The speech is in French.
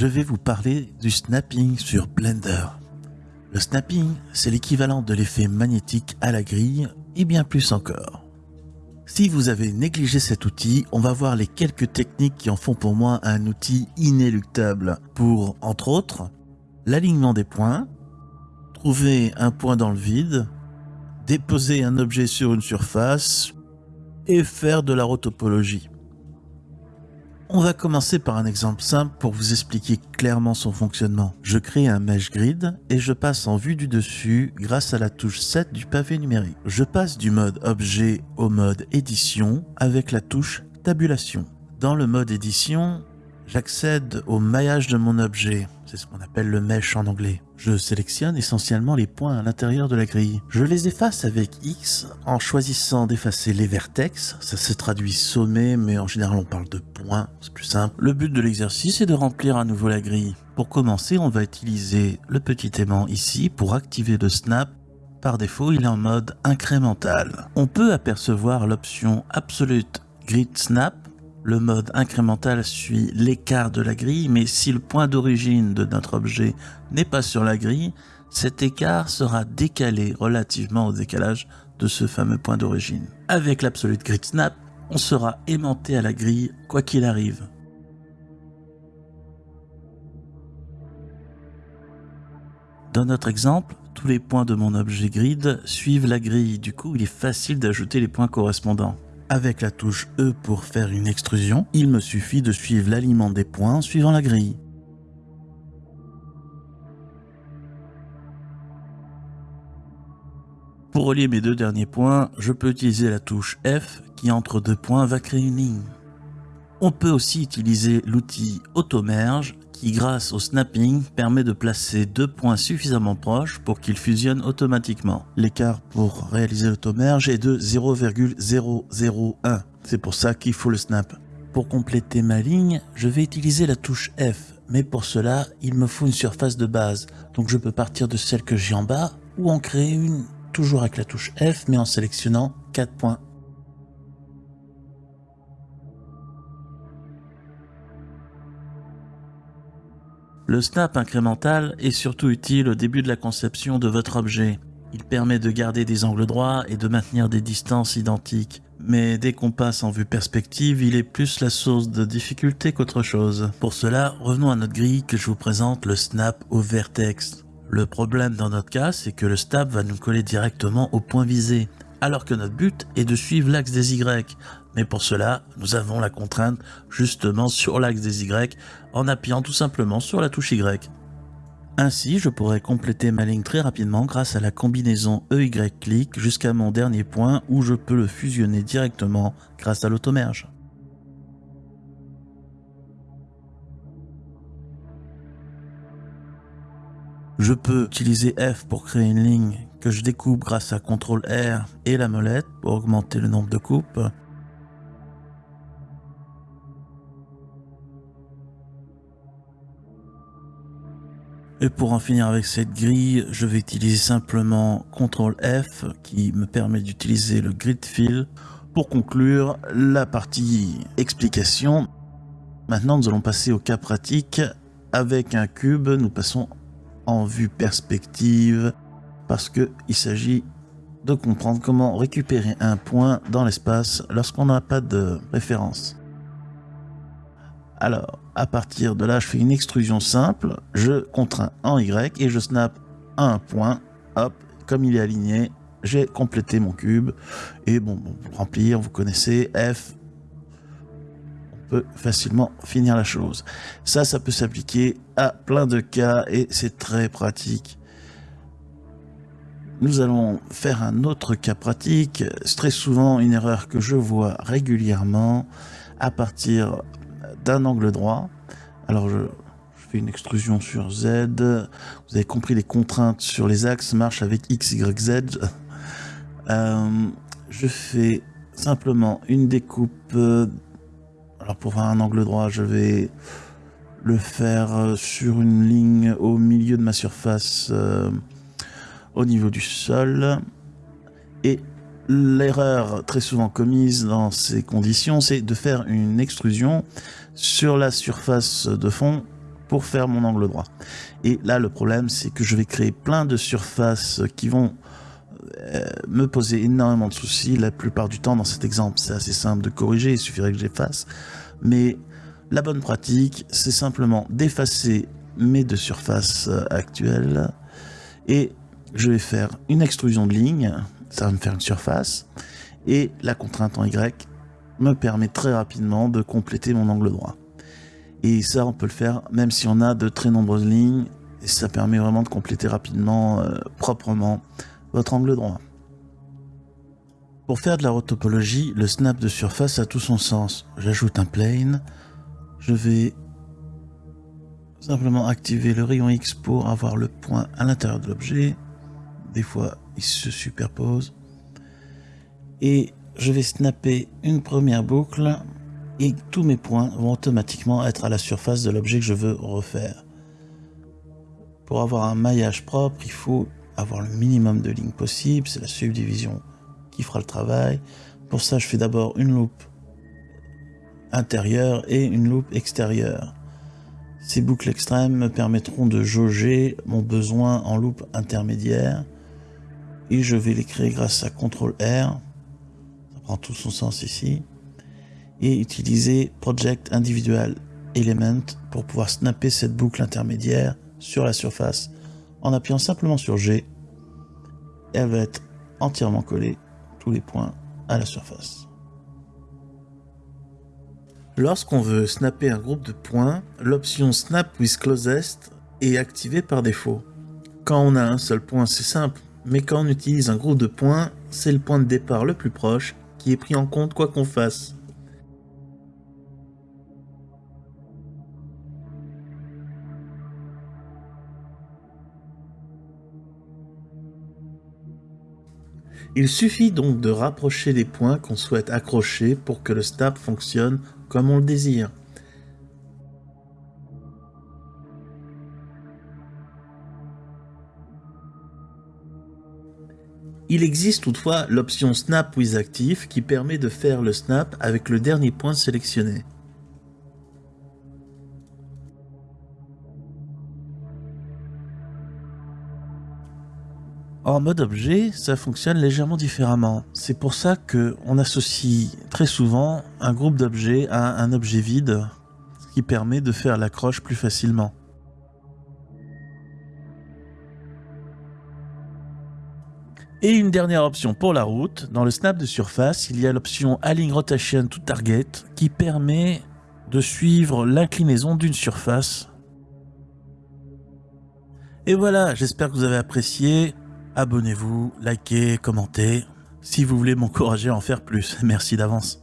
je vais vous parler du snapping sur Blender. Le snapping, c'est l'équivalent de l'effet magnétique à la grille et bien plus encore. Si vous avez négligé cet outil, on va voir les quelques techniques qui en font pour moi un outil inéluctable pour, entre autres, l'alignement des points, trouver un point dans le vide, déposer un objet sur une surface et faire de la rotopologie. On va commencer par un exemple simple pour vous expliquer clairement son fonctionnement. Je crée un mesh grid et je passe en vue du dessus grâce à la touche 7 du pavé numérique. Je passe du mode objet au mode édition avec la touche tabulation. Dans le mode édition, j'accède au maillage de mon objet. C'est ce qu'on appelle le mesh en anglais. Je sélectionne essentiellement les points à l'intérieur de la grille. Je les efface avec X en choisissant d'effacer les vertex. Ça se traduit sommet, mais en général on parle de points, c'est plus simple. Le but de l'exercice est de remplir à nouveau la grille. Pour commencer, on va utiliser le petit aimant ici pour activer le snap par défaut, il est en mode incrémental. On peut apercevoir l'option Absolute Grid Snap le mode incrémental suit l'écart de la grille, mais si le point d'origine de notre objet n'est pas sur la grille, cet écart sera décalé relativement au décalage de ce fameux point d'origine. Avec l'Absolute Grid Snap, on sera aimanté à la grille quoi qu'il arrive. Dans notre exemple, tous les points de mon objet grid suivent la grille, du coup il est facile d'ajouter les points correspondants. Avec la touche E pour faire une extrusion, il me suffit de suivre l'alignement des points suivant la grille. Pour relier mes deux derniers points, je peux utiliser la touche F qui entre deux points va créer une ligne. On peut aussi utiliser l'outil Automerge qui grâce au snapping permet de placer deux points suffisamment proches pour qu'ils fusionnent automatiquement. L'écart pour réaliser l'automerge est de 0,001. C'est pour ça qu'il faut le snap. Pour compléter ma ligne, je vais utiliser la touche F, mais pour cela, il me faut une surface de base. Donc je peux partir de celle que j'ai en bas ou en créer une toujours avec la touche F, mais en sélectionnant 4 points Le snap incrémental est surtout utile au début de la conception de votre objet. Il permet de garder des angles droits et de maintenir des distances identiques. Mais dès qu'on passe en vue perspective, il est plus la source de difficulté qu'autre chose. Pour cela, revenons à notre grille que je vous présente le snap au vertex. Le problème dans notre cas, c'est que le snap va nous coller directement au point visé, alors que notre but est de suivre l'axe des Y. Mais pour cela, nous avons la contrainte justement sur l'axe des Y en appuyant tout simplement sur la touche Y. Ainsi, je pourrais compléter ma ligne très rapidement grâce à la combinaison EY-click jusqu'à mon dernier point où je peux le fusionner directement grâce à l'automerge. Je peux utiliser F pour créer une ligne que je découpe grâce à CTRL R et la molette pour augmenter le nombre de coupes. Et pour en finir avec cette grille, je vais utiliser simplement CTRL F qui me permet d'utiliser le grid fill pour conclure la partie explication. Maintenant, nous allons passer au cas pratique. Avec un cube, nous passons en vue perspective parce qu'il s'agit de comprendre comment récupérer un point dans l'espace lorsqu'on n'a pas de référence. Alors, à partir de là, je fais une extrusion simple, je contrains en Y et je snap un point, hop, comme il est aligné, j'ai complété mon cube. Et bon, pour remplir, vous connaissez F, on peut facilement finir la chose. Ça, ça peut s'appliquer à plein de cas et c'est très pratique. Nous allons faire un autre cas pratique. C'est très souvent une erreur que je vois régulièrement à partir d'un angle droit. Alors je, fais une extrusion sur Z. Vous avez compris les contraintes sur les axes marchent avec X, Y, Z. Euh, je fais simplement une découpe. Alors pour faire un angle droit, je vais le faire sur une ligne au milieu de ma surface euh, au niveau du sol. Et l'erreur très souvent commise dans ces conditions, c'est de faire une extrusion sur la surface de fond pour faire mon angle droit. Et là, le problème, c'est que je vais créer plein de surfaces qui vont euh, me poser énormément de soucis. La plupart du temps, dans cet exemple, c'est assez simple de corriger, il suffirait que j'efface. Mais la bonne pratique, c'est simplement d'effacer mes deux surfaces euh, actuelles et je vais faire une extrusion de ligne, ça va me faire une surface, et la contrainte en Y me permet très rapidement de compléter mon angle droit. Et ça, on peut le faire même si on a de très nombreuses lignes, et ça permet vraiment de compléter rapidement, euh, proprement, votre angle droit. Pour faire de la rotopologie, le snap de surface a tout son sens. J'ajoute un plane, je vais simplement activer le rayon X pour avoir le point à l'intérieur de l'objet. Des fois, il se superpose. Et je vais snapper une première boucle et tous mes points vont automatiquement être à la surface de l'objet que je veux refaire. Pour avoir un maillage propre, il faut avoir le minimum de lignes possible, c'est la subdivision qui fera le travail. Pour ça, je fais d'abord une loupe intérieure et une loupe extérieure. Ces boucles extrêmes me permettront de jauger mon besoin en loupe intermédiaire et je vais les créer grâce à CTRL R, ça prend tout son sens ici, et utiliser Project Individual Element pour pouvoir snapper cette boucle intermédiaire sur la surface en appuyant simplement sur G. Elle va être entièrement collée, tous les points, à la surface. Lorsqu'on veut snapper un groupe de points, l'option Snap with Closest est activée par défaut. Quand on a un seul point, c'est simple, mais quand on utilise un groupe de points, c'est le point de départ le plus proche qui est pris en compte quoi qu'on fasse. Il suffit donc de rapprocher les points qu'on souhaite accrocher pour que le snap fonctionne comme on le désire. Il existe toutefois l'option Snap with Active qui permet de faire le snap avec le dernier point sélectionné. En mode objet, ça fonctionne légèrement différemment. C'est pour ça qu'on associe très souvent un groupe d'objets à un objet vide, ce qui permet de faire l'accroche plus facilement. Et une dernière option pour la route, dans le snap de surface, il y a l'option Align Rotation to Target qui permet de suivre l'inclinaison d'une surface. Et voilà, j'espère que vous avez apprécié abonnez-vous, likez, commentez, si vous voulez m'encourager à en faire plus. Merci d'avance.